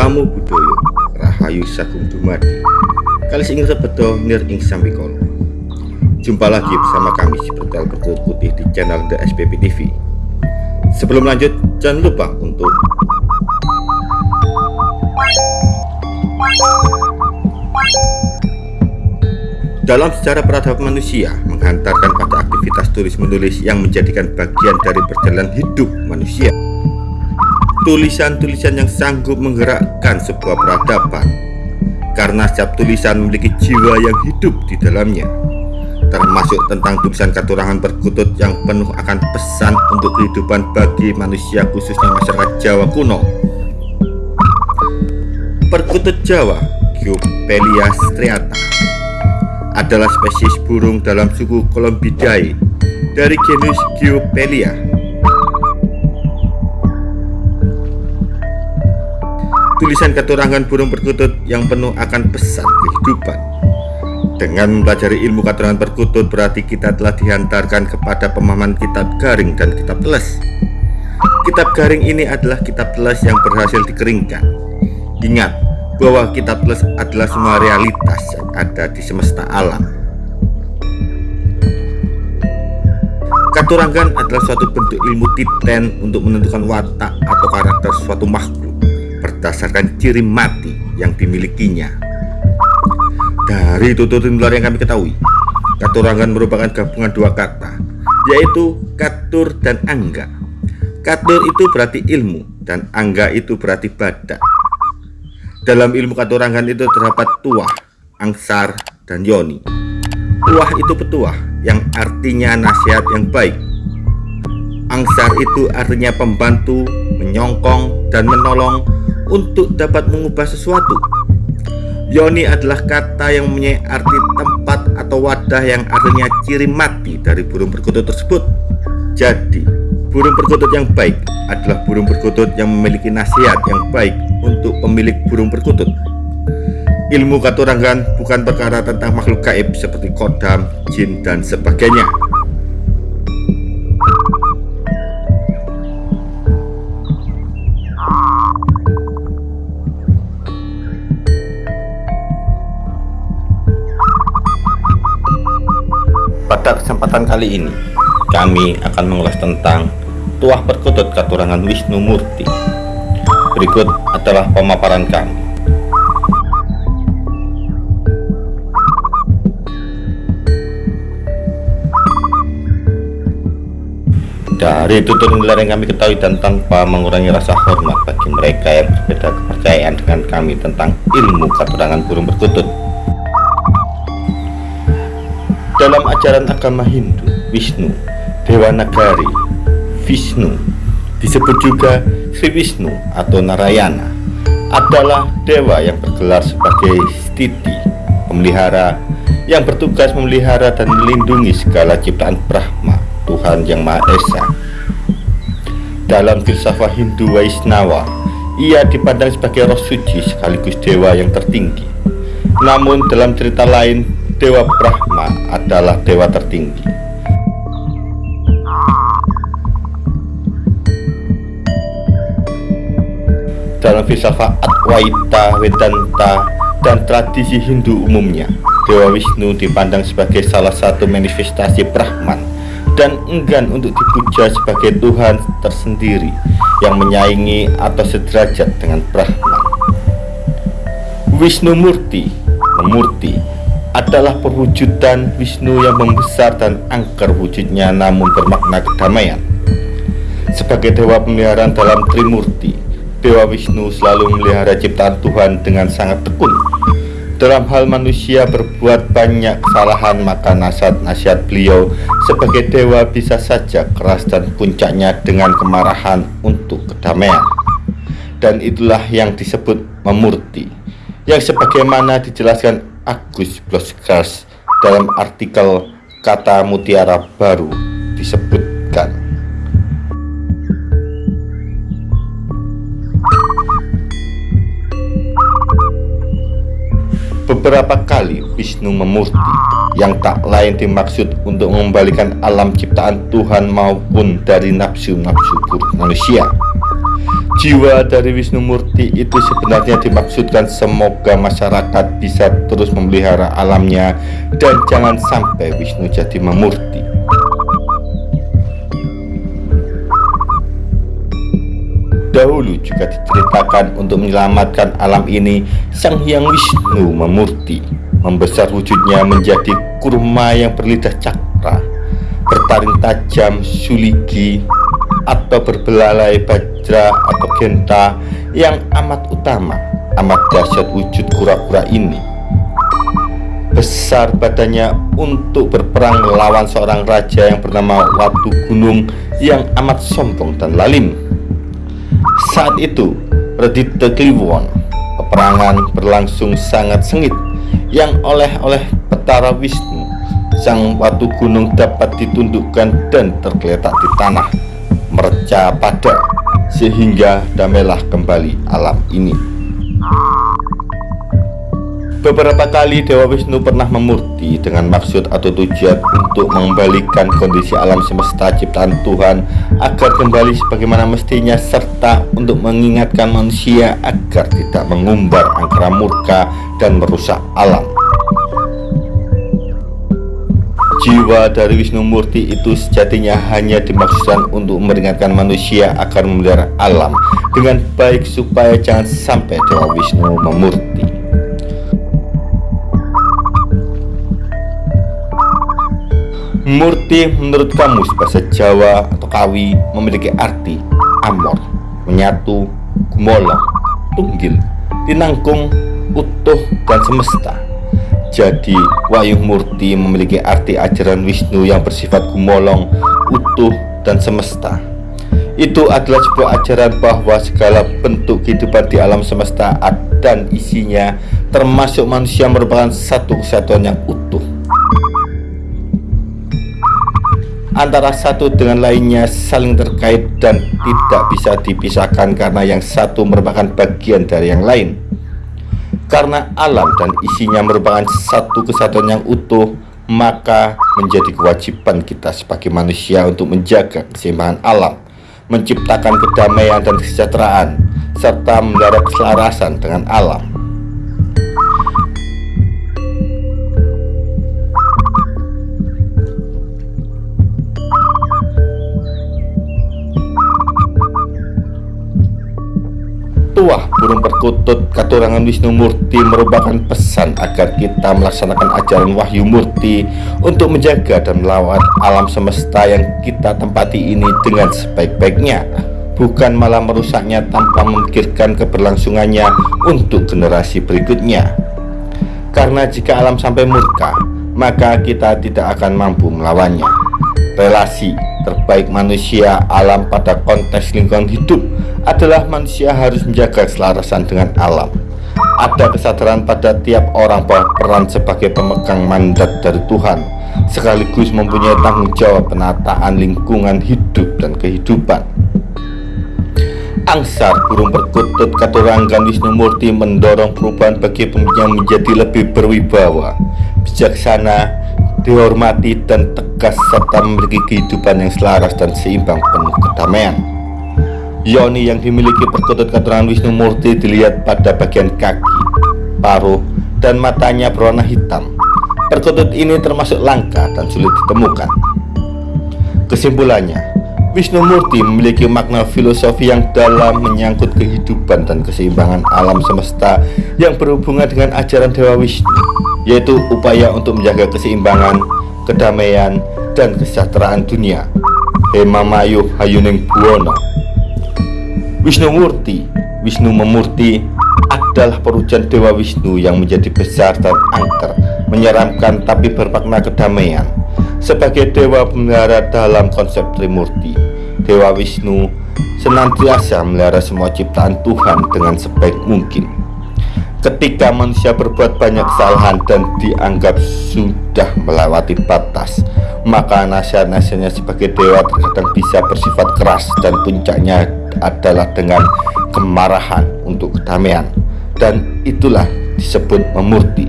Namo Buddhaya Rahayu Sagung Dumadi. Kali ingin sebeto nir ing sambikolo Jumpa lagi bersama kami Spiritual Bertutur Putih di channel The SPP TV Sebelum lanjut jangan lupa untuk Dalam sejarah peradaban manusia menghantarkan pada aktivitas tulis-menulis yang menjadikan bagian dari perjalanan hidup manusia tulisan-tulisan yang sanggup menggerakkan sebuah peradaban. Karena setiap tulisan memiliki jiwa yang hidup di dalamnya. Termasuk tentang tulisan katurangan perkutut yang penuh akan pesan untuk kehidupan bagi manusia khususnya masyarakat Jawa kuno. Perkutut Jawa Geopelia striata adalah spesies burung dalam suku Columbidae dari genus Geopelia tulisan keturangan burung perkutut yang penuh akan pesan kehidupan. Dengan mempelajari ilmu keturangan perkutut berarti kita telah dihantarkan kepada pemahaman kitab garing dan kitab teles. Kitab garing ini adalah kitab teles yang berhasil dikeringkan. Ingat bahwa kitab teles adalah semua realitas yang ada di semesta alam. Katurangan adalah suatu bentuk ilmu titen untuk menentukan watak atau karakter suatu makhluk berdasarkan ciri mati yang dimilikinya. Dari tuturin luar yang kami ketahui, katurangan merupakan gabungan dua kata, yaitu katur dan angga. Katur itu berarti ilmu dan angga itu berarti badak. Dalam ilmu katurangan itu terdapat tuah, angsar, dan yoni. Tuah itu petuah yang artinya nasihat yang baik. Angsar itu artinya pembantu, menyongkong, dan menolong untuk dapat mengubah sesuatu. Yoni adalah kata yang mempunyai arti tempat atau wadah yang artinya ciri mati dari burung perkutut tersebut. Jadi, burung perkutut yang baik adalah burung perkutut yang memiliki nasihat yang baik untuk pemilik burung perkutut. Ilmu katurangan bukan perkara tentang makhluk gaib seperti kodam, jin, dan sebagainya. Pada kesempatan kali ini, kami akan mengulas tentang tuah perkutut katurangan Wisnu Murti. Berikut adalah pemaparan kami. Dari tutur nilai yang kami ketahui dan tanpa mengurangi rasa hormat bagi mereka yang berbeda kepercayaan dengan kami tentang ilmu katurangan burung perkutut dalam ajaran agama Hindu, Wisnu, Dewa Nagari, Vishnu, disebut juga Sri Wisnu atau Narayana, adalah dewa yang bergelar sebagai stiti, pemelihara, yang bertugas memelihara dan melindungi segala ciptaan Brahma, Tuhan Yang Maha Esa. Dalam filsafat Hindu Waisnawa, ia dipandang sebagai roh suci sekaligus dewa yang tertinggi. Namun dalam cerita lain, Dewa Brahma adalah dewa tertinggi. Dalam filsafat Adwaita, Vedanta, dan tradisi Hindu umumnya, Dewa Wisnu dipandang sebagai salah satu manifestasi Brahman dan enggan untuk dipuja sebagai Tuhan tersendiri yang menyaingi atau sederajat dengan Brahman. Wisnu Murti, Murti adalah perwujudan Wisnu yang membesar dan angker wujudnya namun bermakna kedamaian. Sebagai dewa pemeliharaan dalam Trimurti, Dewa Wisnu selalu memelihara ciptaan Tuhan dengan sangat tekun. Dalam hal manusia berbuat banyak kesalahan, maka nasihat-nasihat beliau sebagai dewa bisa saja keras dan puncaknya dengan kemarahan untuk kedamaian. Dan itulah yang disebut memurti, yang sebagaimana dijelaskan Agus Bloskars dalam artikel kata mutiara baru disebutkan. Beberapa kali Wisnu memurti yang tak lain dimaksud untuk mengembalikan alam ciptaan Tuhan maupun dari nafsu-nafsu manusia Jiwa dari Wisnu Murti itu sebenarnya dimaksudkan semoga masyarakat bisa terus memelihara alamnya dan jangan sampai Wisnu jadi memurti. Dahulu juga diceritakan untuk menyelamatkan alam ini Sang Hyang Wisnu memurti Membesar wujudnya menjadi kurma yang berlidah cakra Bertaring tajam suligi atau berbelalai bajra atau genta yang amat utama amat dahsyat wujud kura-kura ini. Besar badannya untuk berperang melawan seorang raja yang bernama Watu Gunung yang amat sombong dan lalim. Saat itu Redite Kliwon peperangan berlangsung sangat sengit yang oleh-oleh petara Wisnu sang Watu Gunung dapat ditundukkan dan tergeletak di tanah mereca pada sehingga damailah kembali alam ini Beberapa kali Dewa Wisnu pernah memurti dengan maksud atau tujuan untuk mengembalikan kondisi alam semesta ciptaan Tuhan agar kembali sebagaimana mestinya serta untuk mengingatkan manusia agar tidak mengumbar angkara murka dan merusak alam. Jiwa dari Wisnu Murti itu sejatinya hanya dimaksudkan untuk meringankan manusia agar memelihara alam dengan baik supaya jangan sampai Dewa Wisnu memurti. Murti menurut kamus bahasa Jawa atau Kawi memiliki arti amor, menyatu, gumolong, tunggil, tinangkung, utuh, dan semesta. Jadi, Wayung Murti memiliki arti ajaran Wisnu yang bersifat gumolong, utuh, dan semesta. Itu adalah sebuah ajaran bahwa segala bentuk kehidupan di alam semesta dan isinya, termasuk manusia merupakan satu kesatuan yang utuh. Antara satu dengan lainnya saling terkait dan tidak bisa dipisahkan karena yang satu merupakan bagian dari yang lain. Karena alam dan isinya merupakan satu kesatuan yang utuh, maka menjadi kewajiban kita sebagai manusia untuk menjaga keseimbangan alam, menciptakan kedamaian dan kesejahteraan, serta melihara keselarasan dengan alam. Burung perkutut katurangan Wisnu Murti merupakan pesan agar kita melaksanakan ajaran Wahyu Murti untuk menjaga dan melawan alam semesta yang kita tempati ini dengan sebaik-baiknya. Bukan malah merusaknya tanpa memikirkan keberlangsungannya untuk generasi berikutnya. Karena jika alam sampai murka maka kita tidak akan mampu melawannya. Relasi terbaik manusia alam pada konteks lingkungan hidup adalah manusia harus menjaga keselarasan dengan alam. Ada kesadaran pada tiap orang bahwa peran sebagai pemegang mandat dari Tuhan sekaligus mempunyai tanggung jawab penataan lingkungan hidup dan kehidupan. Angsar burung perkutut Katuranggan Wisnu Murti mendorong perubahan bagi pemimpin menjadi lebih berwibawa, bijaksana, dihormati dan tegas serta memiliki kehidupan yang selaras dan seimbang penuh kedamaian. Yoni yang dimiliki perkutut keterangan Wisnu Murti dilihat pada bagian kaki, paruh, dan matanya berwarna hitam. Perkutut ini termasuk langka dan sulit ditemukan. Kesimpulannya, Wisnu Murti memiliki makna filosofi yang dalam menyangkut kehidupan dan keseimbangan alam semesta yang berhubungan dengan ajaran Dewa Wisnu, yaitu upaya untuk menjaga keseimbangan, kedamaian, dan kesejahteraan dunia. Hema Mayuh Hayuning Buwono. Wisnu Murti. Wisnu Memurti adalah perujan Dewa Wisnu yang menjadi besar dan angker menyeramkan tapi bermakna kedamaian. Sebagai Dewa pemelihara dalam konsep Trimurti Dewa Wisnu senantiasa melihara semua ciptaan Tuhan dengan sebaik mungkin ketika manusia berbuat banyak kesalahan dan dianggap sudah melewati batas maka nasihat-nasihatnya sebagai dewa terkadang bisa bersifat keras dan puncaknya adalah dengan kemarahan untuk kedamaian. Dan itulah disebut memurti.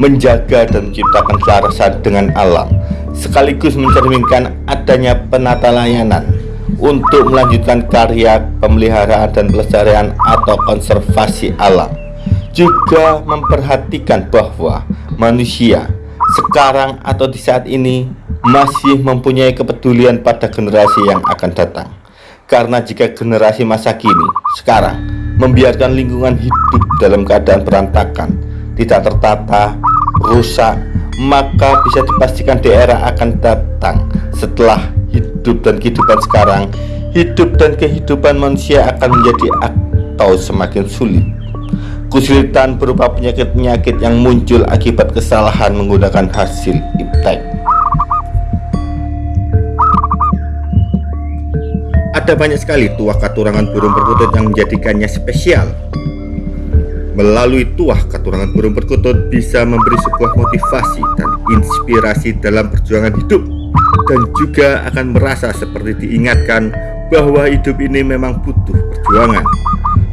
Menjaga dan menciptakan kelarasan dengan alam sekaligus mencerminkan adanya penata layanan untuk melanjutkan karya pemeliharaan dan pelestarian atau konservasi alam. Juga memperhatikan bahwa manusia sekarang atau di saat ini masih mempunyai kepedulian pada generasi yang akan datang. Karena jika generasi masa kini sekarang membiarkan lingkungan hidup dalam keadaan berantakan tidak tertata rusak maka bisa dipastikan daerah akan datang setelah hidup dan kehidupan sekarang hidup dan kehidupan manusia akan menjadi atau semakin sulit. Kesulitan berupa penyakit-penyakit yang muncul akibat kesalahan menggunakan hasil iptek. Ada banyak sekali tuah katurangan burung perkutut yang menjadikannya spesial. Melalui tuah katurangan burung perkutut bisa memberi sebuah motivasi dan inspirasi dalam perjuangan hidup dan juga akan merasa seperti diingatkan bahwa hidup ini memang butuh perjuangan.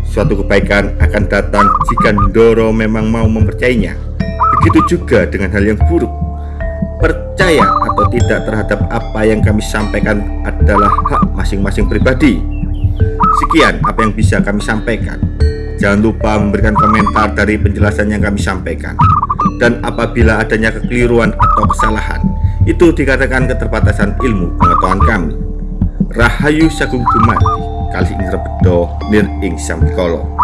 Suatu kebaikan akan datang jika Ndoro memang mau mempercayainya. Begitu juga dengan hal yang buruk. Percaya atau tidak terhadap apa yang kami sampaikan adalah hak masing-masing pribadi. Sekian apa yang bisa kami sampaikan. Jangan lupa memberikan komentar dari penjelasan yang kami sampaikan. Dan apabila adanya kekeliruan atau kesalahan, itu dikatakan keterbatasan ilmu pengetahuan kami. Rahayu Sagung Dumadi, kali ing rebedo nir ing samikolo.